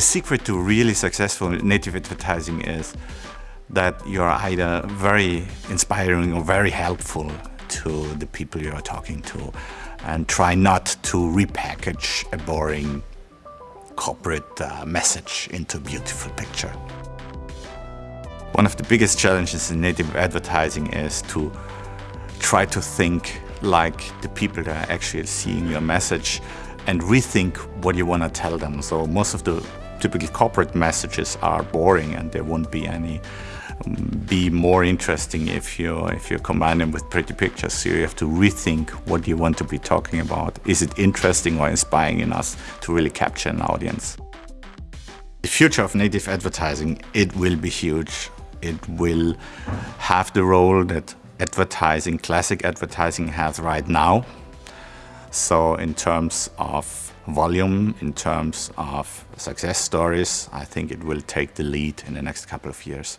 The secret to really successful native advertising is that you're either very inspiring or very helpful to the people you're talking to and try not to repackage a boring corporate uh, message into a beautiful picture. One of the biggest challenges in native advertising is to try to think like the people that are actually seeing your message and rethink what you want to tell them. So most of the typical corporate messages are boring and there won't be any um, be more interesting if you if you combine them with pretty pictures. So you have to rethink what you want to be talking about. Is it interesting or inspiring enough to really capture an audience? The future of native advertising, it will be huge. It will have the role that advertising, classic advertising has right now. So in terms of volume, in terms of success stories, I think it will take the lead in the next couple of years.